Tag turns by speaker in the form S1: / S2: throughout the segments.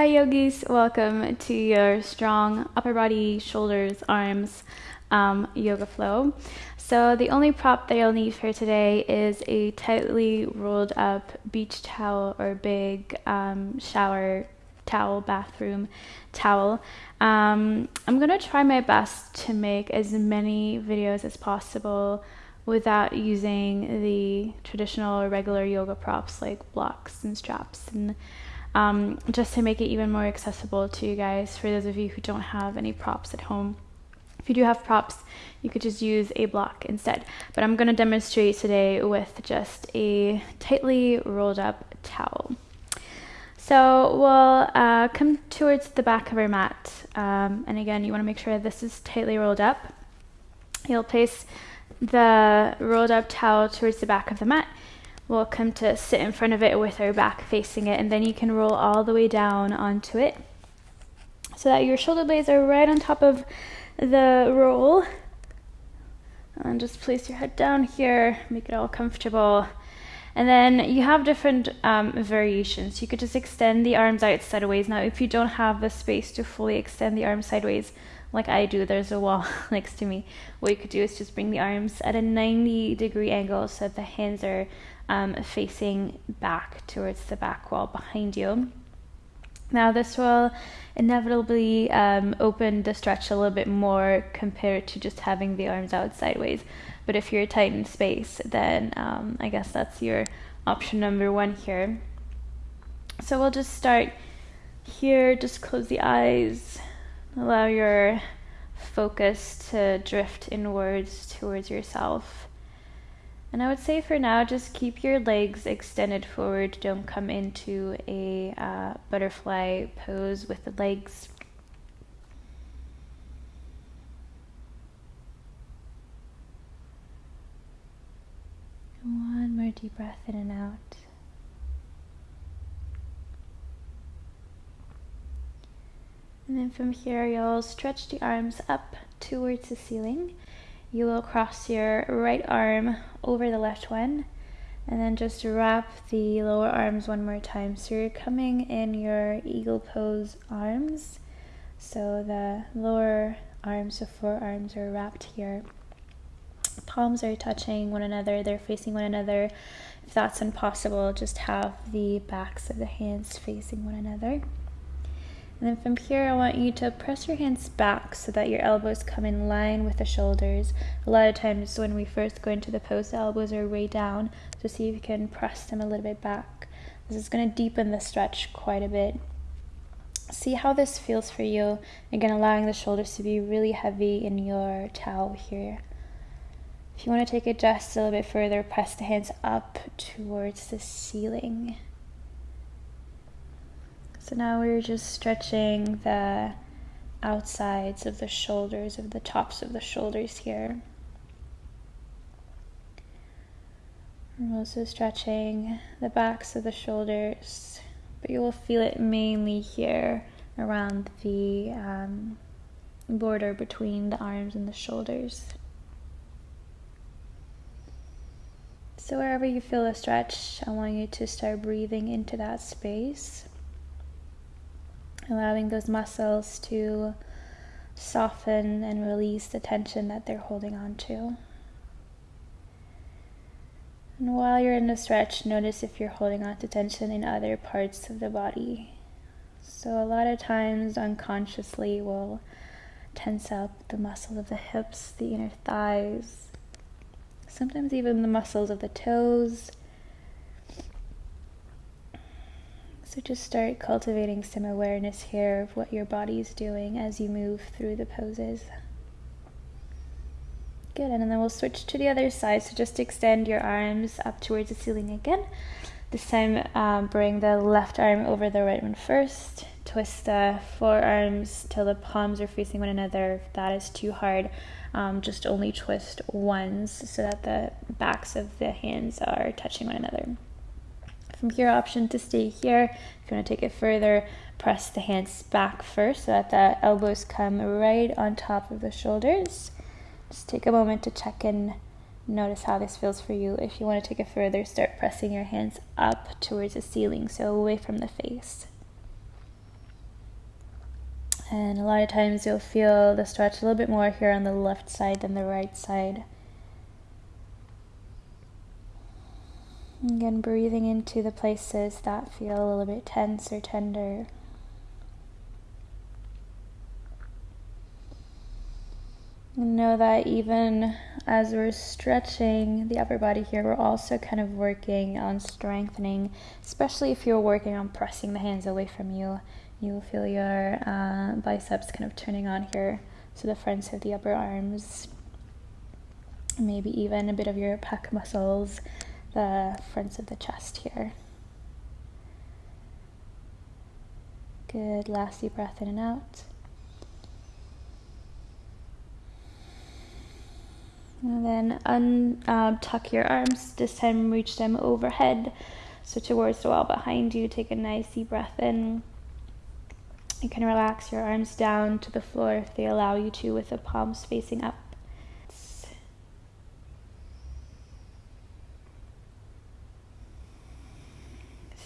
S1: Hi yogis, welcome to your strong upper body, shoulders, arms um, yoga flow. So the only prop that you'll need for today is a tightly rolled up beach towel or big um, shower towel, bathroom towel. Um, I'm gonna try my best to make as many videos as possible without using the traditional or regular yoga props like blocks and straps and um, just to make it even more accessible to you guys for those of you who don't have any props at home. If you do have props, you could just use a block instead. But I'm going to demonstrate today with just a tightly rolled up towel. So we'll uh, come towards the back of our mat. Um, and again, you want to make sure this is tightly rolled up. You'll place the rolled up towel towards the back of the mat. We'll come to sit in front of it with our back facing it, and then you can roll all the way down onto it so that your shoulder blades are right on top of the roll. And just place your head down here, make it all comfortable. And then you have different um, variations. You could just extend the arms out sideways. Now, if you don't have the space to fully extend the arms sideways, like I do, there's a wall next to me. What you could do is just bring the arms at a 90 degree angle so that the hands are um, facing back towards the back wall behind you. Now, this will inevitably um, open the stretch a little bit more compared to just having the arms out sideways. But if you're tight in space, then um, I guess that's your option number one here. So we'll just start here, just close the eyes, allow your focus to drift inwards towards yourself. And I would say for now, just keep your legs extended forward. Don't come into a uh, butterfly pose with the legs. One more deep breath in and out. And then from here, you'll stretch the arms up towards the ceiling. You will cross your right arm over the left one and then just wrap the lower arms one more time. So you're coming in your eagle pose arms. So the lower arms, the forearms are wrapped here. Palms are touching one another, they're facing one another. If that's impossible, just have the backs of the hands facing one another. And then from here, I want you to press your hands back so that your elbows come in line with the shoulders. A lot of times when we first go into the pose, the elbows are way down. So see if you can press them a little bit back. This is going to deepen the stretch quite a bit. See how this feels for you. Again, allowing the shoulders to be really heavy in your towel here. If you want to take it just a little bit further, press the hands up towards the ceiling. So now we're just stretching the outsides of the shoulders, of the tops of the shoulders here. We're also stretching the backs of the shoulders, but you will feel it mainly here around the um, border between the arms and the shoulders. So, wherever you feel a stretch, I want you to start breathing into that space allowing those muscles to soften and release the tension that they're holding on to. And while you're in the stretch, notice if you're holding on to tension in other parts of the body. So, a lot of times, unconsciously, we'll tense up the muscles of the hips, the inner thighs, sometimes even the muscles of the toes So just start cultivating some awareness here of what your body is doing as you move through the poses. Good, and then we'll switch to the other side. So just extend your arms up towards the ceiling again. This time, um, bring the left arm over the right one first. Twist the forearms till the palms are facing one another. If that is too hard, um, just only twist once so that the backs of the hands are touching one another. From here, option to stay here. If you want to take it further, press the hands back first so that the elbows come right on top of the shoulders. Just take a moment to check in, notice how this feels for you. If you want to take it further, start pressing your hands up towards the ceiling, so away from the face. And a lot of times you'll feel the stretch a little bit more here on the left side than the right side. Again, breathing into the places that feel a little bit tense or tender. And know that even as we're stretching the upper body here, we're also kind of working on strengthening, especially if you're working on pressing the hands away from you. You will feel your uh, biceps kind of turning on here, so the fronts of the upper arms, maybe even a bit of your pec muscles the fronts of the chest here. Good, last deep breath in and out. And then untuck uh, your arms, this time reach them overhead, so towards the wall behind you. Take a nice deep breath in. You can relax your arms down to the floor if they allow you to, with the palms facing up.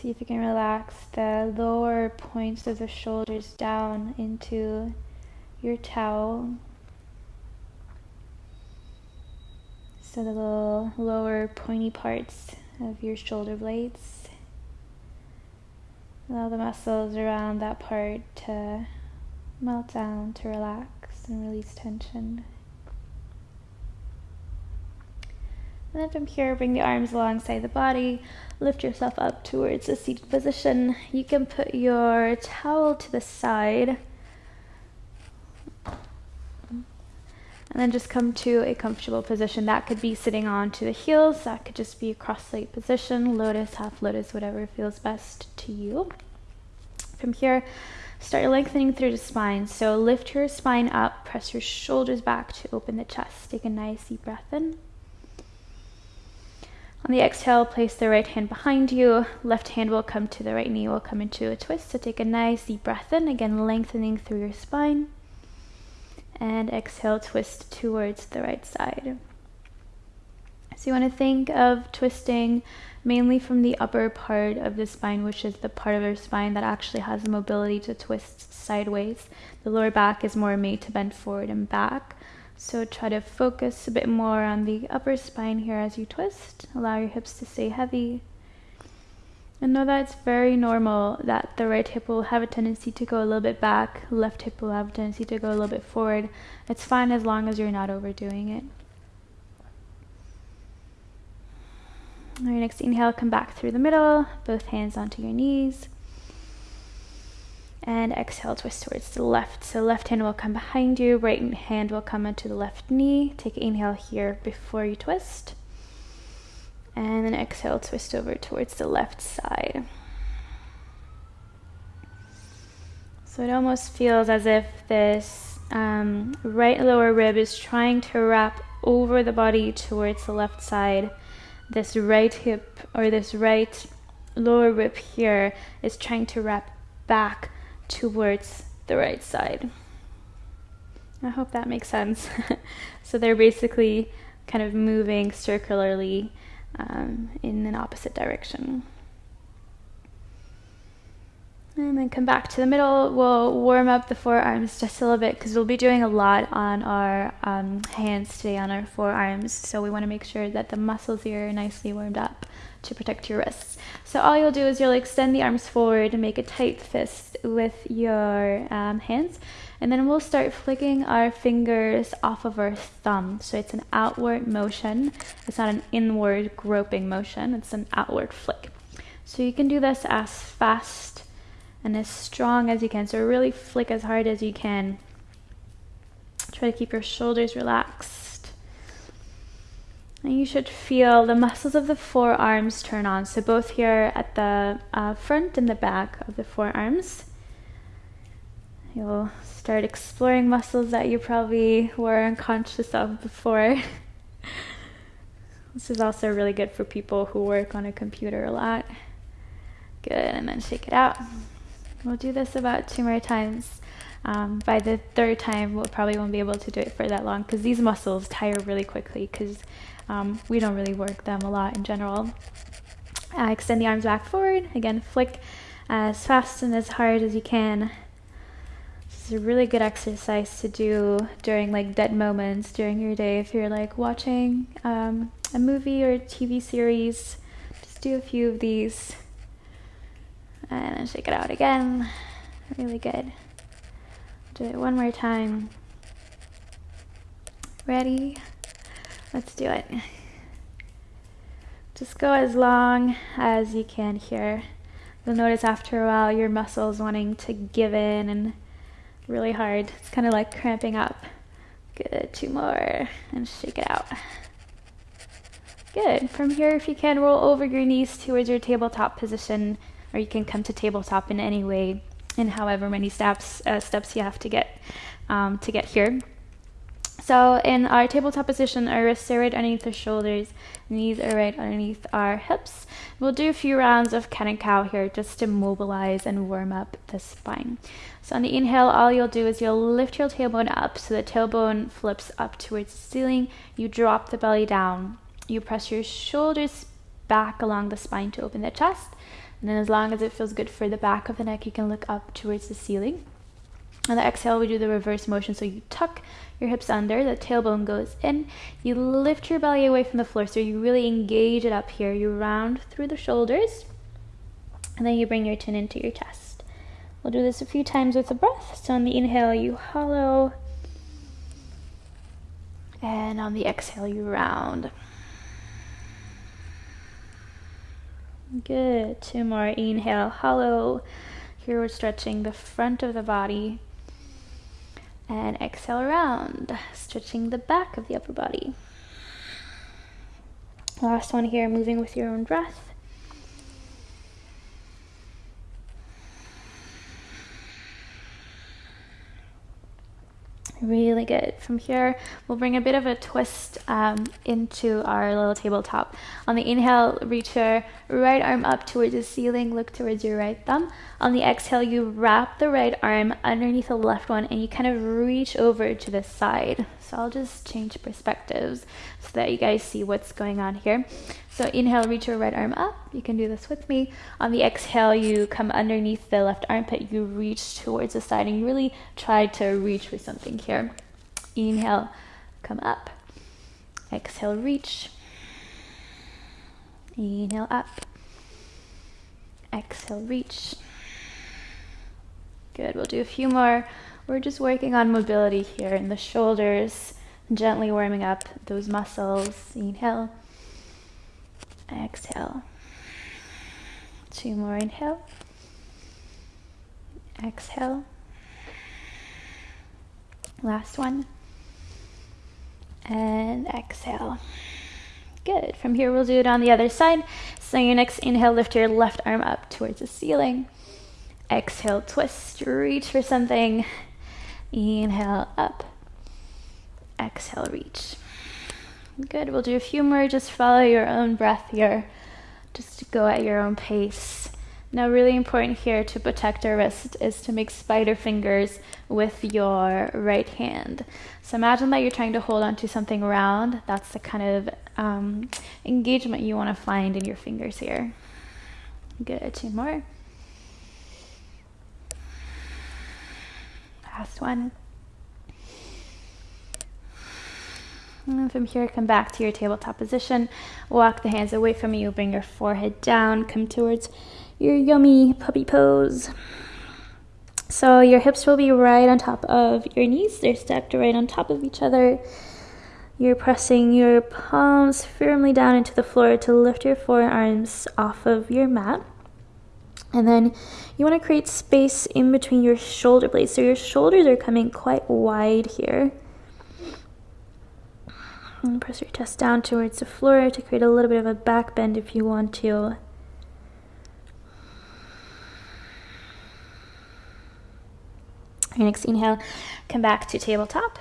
S1: See if you can relax the lower points of the shoulders down into your towel. So the little lower pointy parts of your shoulder blades. Allow the muscles around that part to melt down, to relax and release tension. And then from here, bring the arms alongside the body. Lift yourself up towards a seated position. You can put your towel to the side. And then just come to a comfortable position. That could be sitting onto the heels. That could just be a cross-legged position, lotus, half lotus, whatever feels best to you. From here, start lengthening through the spine. So lift your spine up, press your shoulders back to open the chest. Take a nice deep breath in. On the exhale, place the right hand behind you. Left hand will come to the right knee, will come into a twist. So take a nice deep breath in, again lengthening through your spine. And exhale, twist towards the right side. So you want to think of twisting mainly from the upper part of the spine, which is the part of your spine that actually has the mobility to twist sideways. The lower back is more made to bend forward and back. So try to focus a bit more on the upper spine here as you twist. Allow your hips to stay heavy. And know that it's very normal that the right hip will have a tendency to go a little bit back, left hip will have a tendency to go a little bit forward. It's fine as long as you're not overdoing it. On your next inhale, come back through the middle, both hands onto your knees and exhale twist towards the left. So left hand will come behind you right hand will come into the left knee. Take inhale here before you twist. And then exhale twist over towards the left side. So it almost feels as if this um, right lower rib is trying to wrap over the body towards the left side. This right hip or this right lower rib here is trying to wrap back towards the right side. I hope that makes sense. so they're basically kind of moving circularly um, in an opposite direction. And then come back to the middle. We'll warm up the forearms just a little bit because we'll be doing a lot on our um, hands today on our forearms. So we want to make sure that the muscles here are nicely warmed up to protect your wrists. So all you'll do is you'll extend the arms forward and make a tight fist with your um, hands. And then we'll start flicking our fingers off of our thumb. So it's an outward motion. It's not an inward groping motion. It's an outward flick. So you can do this as fast and as strong as you can. So really flick as hard as you can. Try to keep your shoulders relaxed. And you should feel the muscles of the forearms turn on. So both here at the uh, front and the back of the forearms. You'll start exploring muscles that you probably were unconscious of before. this is also really good for people who work on a computer a lot. Good, and then shake it out. We'll do this about two more times. Um, by the third time, we'll probably won't be able to do it for that long because these muscles tire really quickly because um, we don't really work them a lot in general. Uh, extend the arms back forward. Again, flick as fast and as hard as you can. This is a really good exercise to do during like dead moments during your day. If you're like watching um, a movie or a TV series, just do a few of these and then shake it out again. Really good. Do it one more time. Ready? Let's do it. Just go as long as you can here. You'll notice after a while your muscles wanting to give in and really hard. It's kind of like cramping up. Good, two more, and shake it out. Good. From here, if you can, roll over your knees towards your tabletop position, or you can come to tabletop in any way, in however many steps uh, steps you have to get um, to get here. So in our tabletop position, our wrists are right underneath our shoulders, knees are right underneath our hips. We'll do a few rounds of cat and cow here just to mobilize and warm up the spine. So on the inhale, all you'll do is you'll lift your tailbone up so the tailbone flips up towards the ceiling. You drop the belly down. You press your shoulders back along the spine to open the chest. And then as long as it feels good for the back of the neck, you can look up towards the ceiling. On the exhale, we do the reverse motion. So you tuck your hips under, the tailbone goes in. You lift your belly away from the floor. So you really engage it up here. You round through the shoulders. And then you bring your chin into your chest. We'll do this a few times with the breath. So on the inhale, you hollow. And on the exhale, you round. Good. Two more. Inhale, hollow. Here we're stretching the front of the body and exhale around, stretching the back of the upper body. Last one here, moving with your own breath. Really good. From here, we'll bring a bit of a twist um, into our little tabletop. On the inhale, reach your right arm up towards the ceiling, look towards your right thumb. On the exhale, you wrap the right arm underneath the left one and you kind of reach over to the side. So I'll just change perspectives so that you guys see what's going on here. So inhale, reach your right arm up. You can do this with me. On the exhale, you come underneath the left armpit. You reach towards the side and really try to reach with something here. Inhale, come up. Exhale, reach. Inhale, up. Exhale, reach. Good. We'll do a few more. We're just working on mobility here in the shoulders, gently warming up those muscles. Inhale. Exhale. Two more inhale. Exhale. Last one. And exhale. Good. From here, we'll do it on the other side. So your next inhale, lift your left arm up towards the ceiling. Exhale, twist, reach for something. Inhale, up. Exhale, reach. Good. We'll do a few more. Just follow your own breath here. Just to go at your own pace. Now, really important here to protect our wrist is to make spider fingers with your right hand. So imagine that you're trying to hold on to something round. That's the kind of um, engagement you want to find in your fingers here. Good. Two more. Last one. And from here, come back to your tabletop position. Walk the hands away from you. Bring your forehead down. Come towards your yummy puppy pose. So your hips will be right on top of your knees. They're stacked right on top of each other. You're pressing your palms firmly down into the floor to lift your forearms off of your mat. And then you want to create space in between your shoulder blades. So your shoulders are coming quite wide here. And press your chest down towards the floor to create a little bit of a back bend if you want to. Your next inhale, come back to tabletop.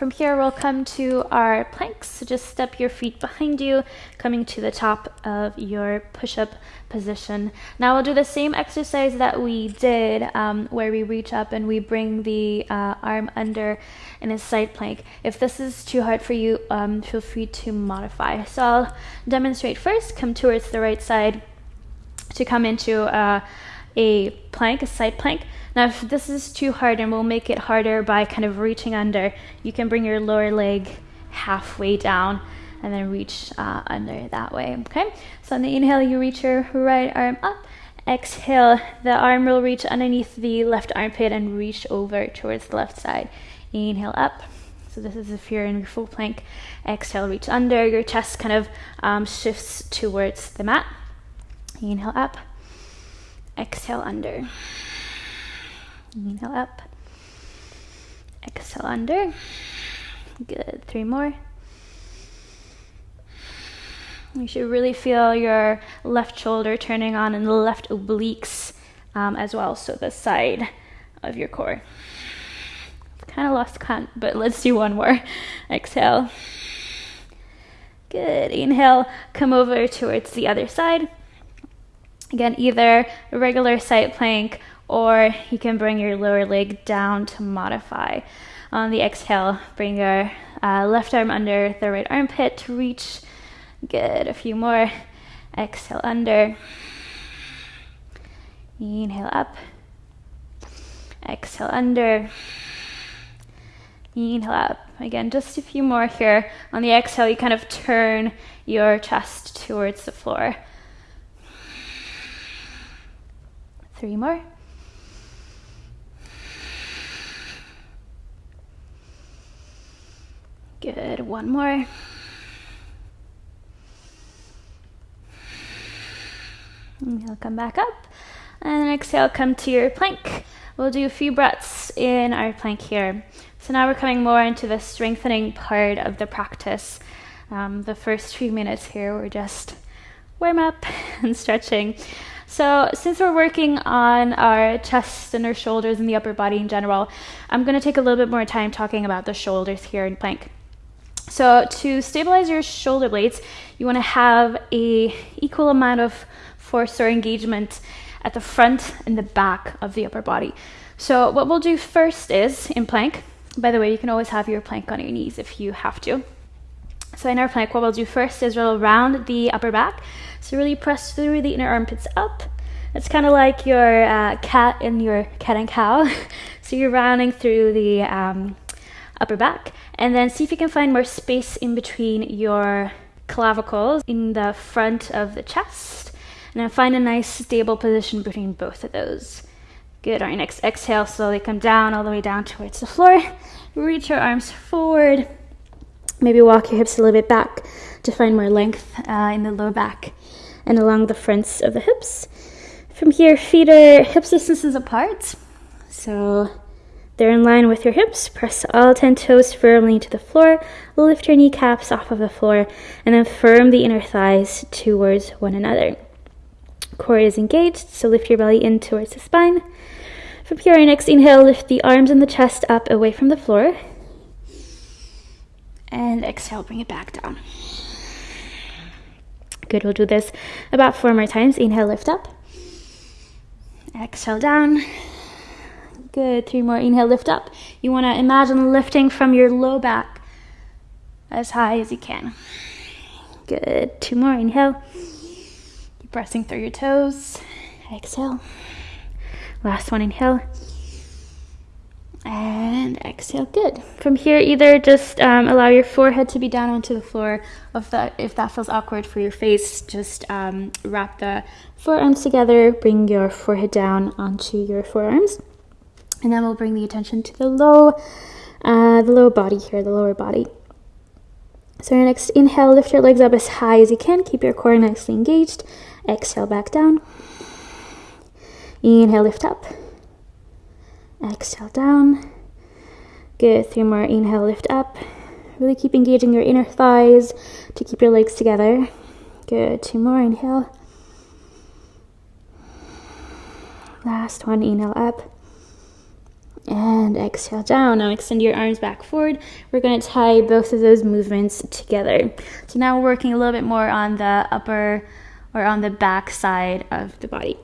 S1: From here, we'll come to our planks. So just step your feet behind you, coming to the top of your push-up position. Now we'll do the same exercise that we did um, where we reach up and we bring the uh, arm under in a side plank. If this is too hard for you, um, feel free to modify. So I'll demonstrate first, come towards the right side to come into uh, a plank, a side plank. Now, if this is too hard and we'll make it harder by kind of reaching under, you can bring your lower leg halfway down and then reach uh, under that way. Okay, so on the inhale, you reach your right arm up. Exhale, the arm will reach underneath the left armpit and reach over towards the left side. Inhale up. So this is if you're in your full plank. Exhale, reach under. Your chest kind of um, shifts towards the mat. Inhale up. Exhale under. Inhale up. Exhale under. Good. Three more. You should really feel your left shoulder turning on and the left obliques um, as well, so the side of your core. Kind of lost count, but let's do one more. Exhale. Good. Inhale, come over towards the other side. Again, either a regular side plank or you can bring your lower leg down to modify. On the exhale, bring your uh, left arm under the right armpit to reach Good. A few more. Exhale under. Inhale up. Exhale under. Inhale up. Again, just a few more here. On the exhale, you kind of turn your chest towards the floor. Three more. Good. One more. Inhale, come back up. And exhale, come to your plank. We'll do a few breaths in our plank here. So now we're coming more into the strengthening part of the practice. Um, the first few minutes here, we're just warm up and stretching. So, since we're working on our chest and our shoulders and the upper body in general, I'm going to take a little bit more time talking about the shoulders here in plank. So, to stabilize your shoulder blades, you want to have a equal amount of force or engagement at the front and the back of the upper body. So what we'll do first is in plank, by the way, you can always have your plank on your knees if you have to. So in our plank, what we'll do first is roll around the upper back. So really press through the inner armpits up. It's kind of like your uh, cat in your cat and cow. so you're rounding through the um, upper back. And then see if you can find more space in between your clavicles in the front of the chest and then find a nice stable position between both of those. Good. All right, next exhale, slowly come down all the way down towards the floor. Reach your arms forward. Maybe walk your hips a little bit back to find more length uh, in the low back and along the fronts of the hips. From here, feet are hips distances apart. So they're in line with your hips. Press all 10 toes firmly to the floor. Lift your kneecaps off of the floor and then firm the inner thighs towards one another. Core is engaged, so lift your belly in towards the spine. From here, our next inhale, lift the arms and the chest up away from the floor. And exhale, bring it back down. Good, we'll do this about four more times. Inhale, lift up. Exhale, down. Good, three more. Inhale, lift up. You want to imagine lifting from your low back as high as you can. Good, two more. Inhale Keep pressing through your toes. Exhale. Last one, inhale. And exhale, good. From here, either just um, allow your forehead to be down onto the floor. If that, if that feels awkward for your face, just um, wrap the forearms together, bring your forehead down onto your forearms. And then we'll bring the attention to the low, uh, the lower body here, the lower body. So your next inhale, lift your legs up as high as you can. Keep your core nicely engaged. Exhale back down. Inhale, lift up. Exhale down. Good. Three more. Inhale, lift up. Really keep engaging your inner thighs to keep your legs together. Good. Two more. Inhale. Last one. Inhale up. And exhale down. Now extend your arms back forward. We're going to tie both of those movements together. So now we're working a little bit more on the upper or on the back side of the body.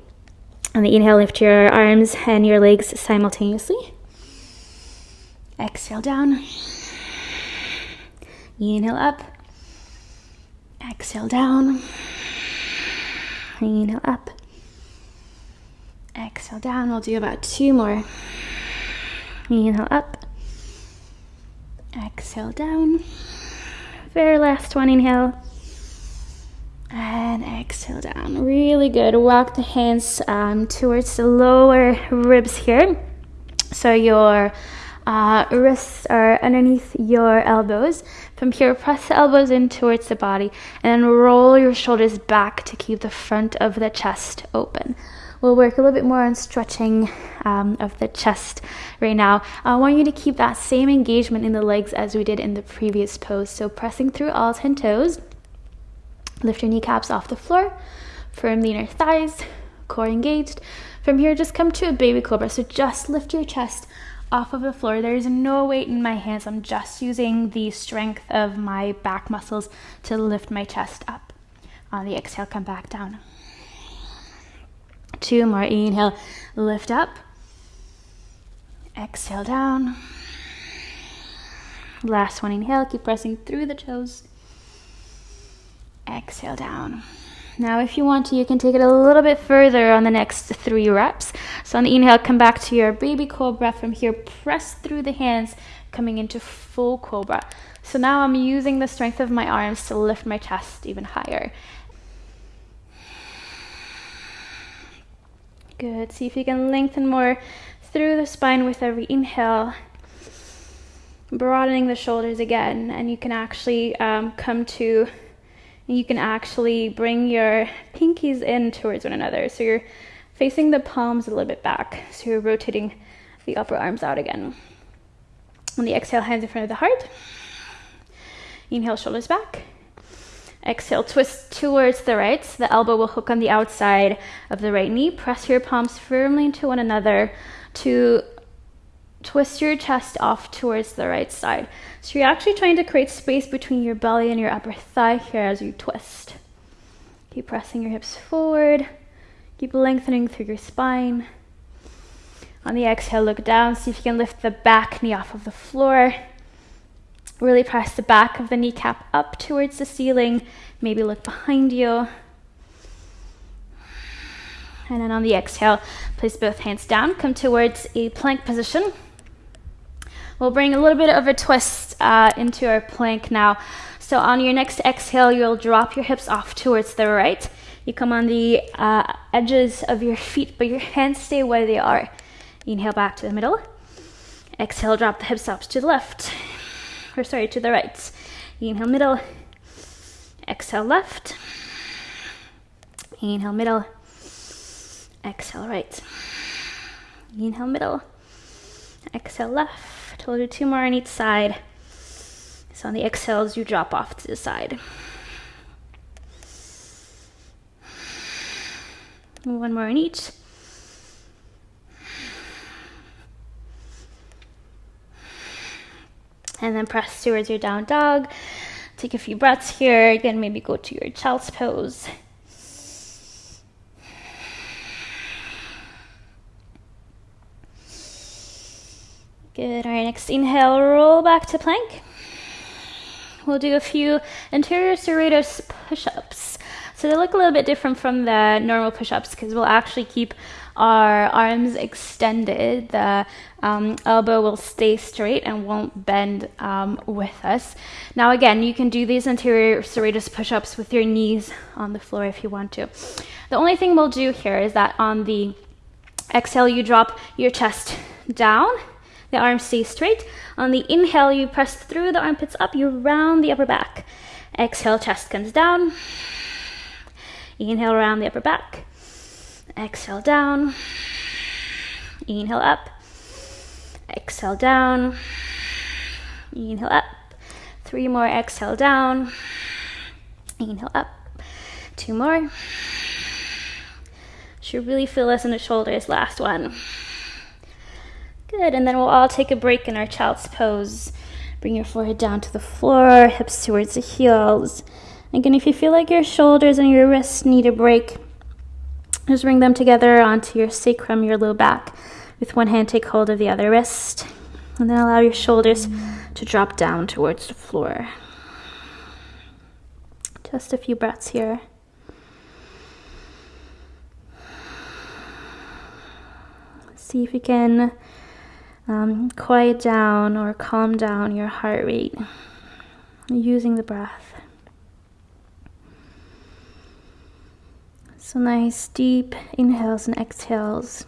S1: On the inhale, lift your arms and your legs simultaneously. Exhale down. Inhale up. Exhale down. Inhale up. Exhale down. We'll do about two more. Inhale up. Exhale down. Very last one. Inhale. And exhale down. Really good. Walk the hands um, towards the lower ribs here. So your uh, wrists are underneath your elbows. From here, press the elbows in towards the body and then roll your shoulders back to keep the front of the chest open. We'll work a little bit more on stretching um, of the chest right now. I want you to keep that same engagement in the legs as we did in the previous pose. So pressing through all 10 toes, lift your kneecaps off the floor, firm the inner thighs, core engaged. From here, just come to a baby cobra. So just lift your chest off of the floor. There is no weight in my hands. I'm just using the strength of my back muscles to lift my chest up. On the exhale, come back down. Two more. Inhale, lift up. Exhale down. Last one. Inhale, keep pressing through the toes. Exhale down. Now, if you want to, you can take it a little bit further on the next three reps. So on the inhale, come back to your baby cobra. From here, press through the hands, coming into full cobra. So now I'm using the strength of my arms to lift my chest even higher. Good. See if you can lengthen more through the spine with every inhale. Broadening the shoulders again, and you can actually um, come to you can actually bring your pinkies in towards one another. So you're facing the palms a little bit back. So you're rotating the upper arms out again. On the exhale, hands in front of the heart. Inhale, shoulders back. Exhale, twist towards the right. So the elbow will hook on the outside of the right knee. Press your palms firmly into one another to twist your chest off towards the right side. So you're actually trying to create space between your belly and your upper thigh here as you twist. Keep pressing your hips forward. Keep lengthening through your spine. On the exhale, look down. See if you can lift the back knee off of the floor. Really press the back of the kneecap up towards the ceiling. Maybe look behind you. And then on the exhale, place both hands down. Come towards a plank position. We'll bring a little bit of a twist uh, into our plank now. So on your next exhale, you'll drop your hips off towards the right. You come on the uh, edges of your feet, but your hands stay where they are. Inhale back to the middle. Exhale, drop the hips up to the left. Or sorry, to the right. Inhale, middle. Exhale, left. Inhale, middle. Exhale, right. Inhale, middle. Exhale, left we'll do two more on each side. So on the exhales, you drop off to the side. One more on each. And then press towards your down dog. Take a few breaths here. Again, maybe go to your child's pose. Good. All right, next inhale, roll back to plank. We'll do a few anterior serratus push-ups. So they look a little bit different from the normal push-ups because we'll actually keep our arms extended. The um, elbow will stay straight and won't bend um, with us. Now again, you can do these anterior serratus push-ups with your knees on the floor if you want to. The only thing we'll do here is that on the exhale, you drop your chest down the arms stay straight. On the inhale, you press through the armpits up, you round the upper back. Exhale, chest comes down. Inhale, round the upper back. Exhale, down. Inhale, up. Exhale, down. Inhale, up. Three more, exhale, down. Inhale, up. Two more. Should really feel this in the shoulders. Last one. Good, and then we'll all take a break in our child's pose. Bring your forehead down to the floor, hips towards the heels. Again, if you feel like your shoulders and your wrists need a break, just bring them together onto your sacrum, your low back. With one hand, take hold of the other wrist. And then allow your shoulders to drop down towards the floor. Just a few breaths here. see if you can um, quiet down or calm down your heart rate using the breath. So nice deep inhales and exhales.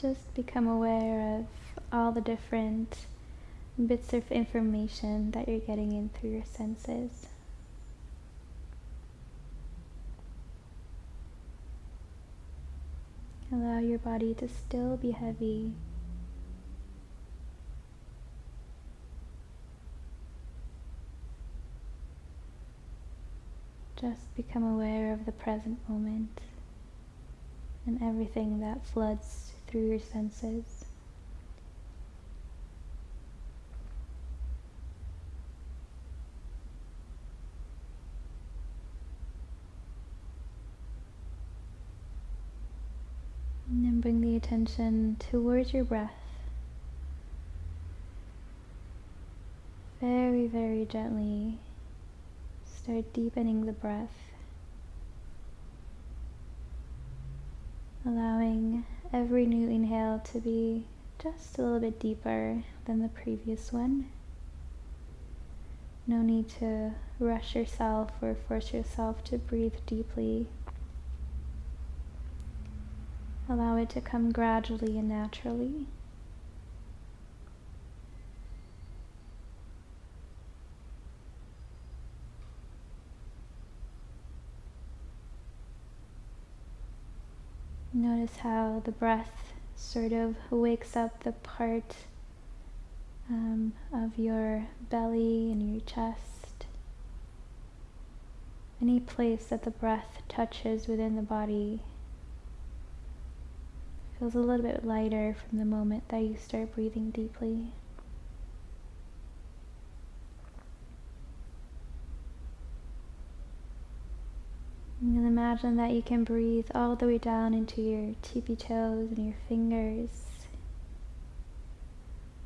S1: Just become aware of all the different bits of information that you're getting in through your senses. Allow your body to still be heavy. Just become aware of the present moment and everything that floods through your senses. And then bring the attention towards your breath. Very, very gently start deepening the breath. Allowing every new inhale to be just a little bit deeper than the previous one. No need to rush yourself or force yourself to breathe deeply. Allow it to come gradually and naturally. Notice how the breath sort of wakes up the part um, of your belly and your chest. Any place that the breath touches within the body feels a little bit lighter from the moment that you start breathing deeply. And imagine that you can breathe all the way down into your tippy toes and your fingers,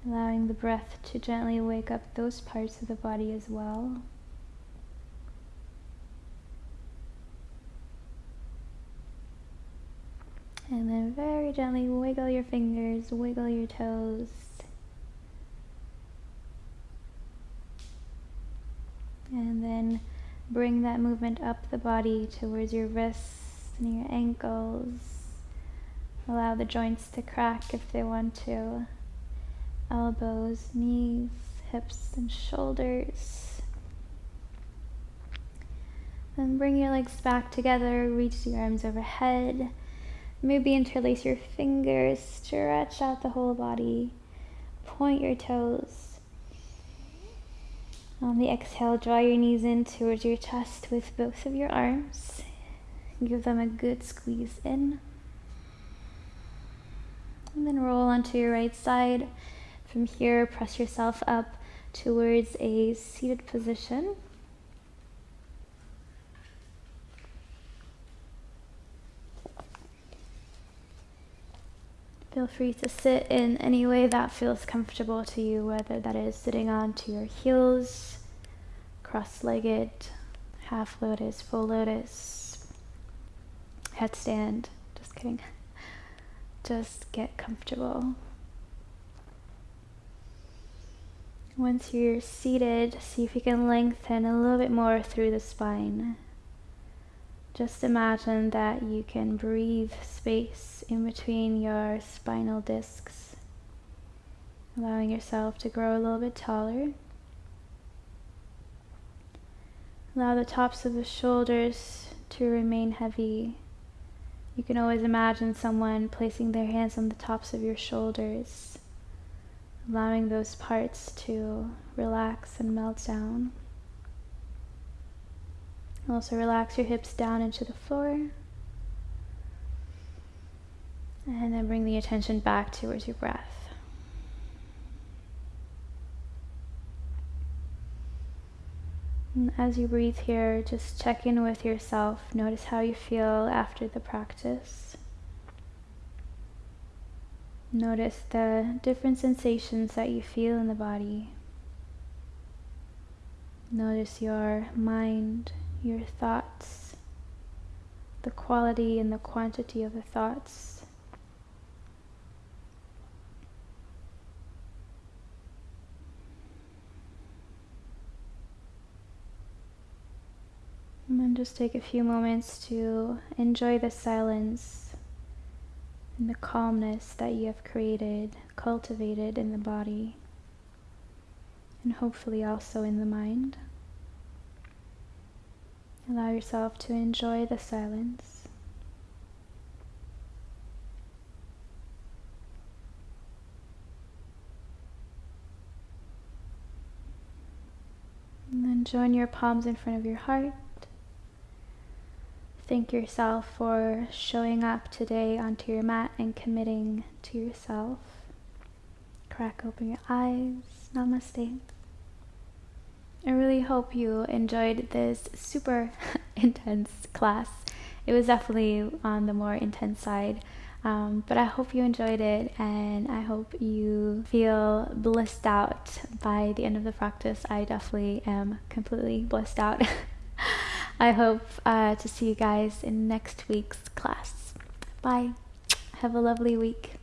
S1: allowing the breath to gently wake up those parts of the body as well. And then very gently wiggle your fingers, wiggle your toes. And then bring that movement up the body towards your wrists and your ankles. Allow the joints to crack if they want to. Elbows, knees, hips, and shoulders. Then bring your legs back together, reach the arms overhead. Maybe interlace your fingers, stretch out the whole body, point your toes. On the exhale, draw your knees in towards your chest with both of your arms. Give them a good squeeze in. And then roll onto your right side. From here, press yourself up towards a seated position. Feel free to sit in any way that feels comfortable to you, whether that is sitting onto your heels, cross-legged, half lotus, full lotus, headstand. Just kidding. Just get comfortable. Once you're seated, see if you can lengthen a little bit more through the spine. Just imagine that you can breathe space in between your spinal discs, allowing yourself to grow a little bit taller. Allow the tops of the shoulders to remain heavy. You can always imagine someone placing their hands on the tops of your shoulders, allowing those parts to relax and melt down. Also relax your hips down into the floor. And then bring the attention back towards your breath. And as you breathe here, just check in with yourself. Notice how you feel after the practice. Notice the different sensations that you feel in the body. Notice your mind your thoughts, the quality and the quantity of the thoughts. And then just take a few moments to enjoy the silence and the calmness that you have created, cultivated in the body, and hopefully also in the mind. Allow yourself to enjoy the silence. And then join your palms in front of your heart. Thank yourself for showing up today onto your mat and committing to yourself. Crack open your eyes. Namaste. I really hope you enjoyed this super intense class. It was definitely on the more intense side, um, but I hope you enjoyed it and I hope you feel blissed out by the end of the practice. I definitely am completely blissed out. I hope uh, to see you guys in next week's class. Bye. Have a lovely week.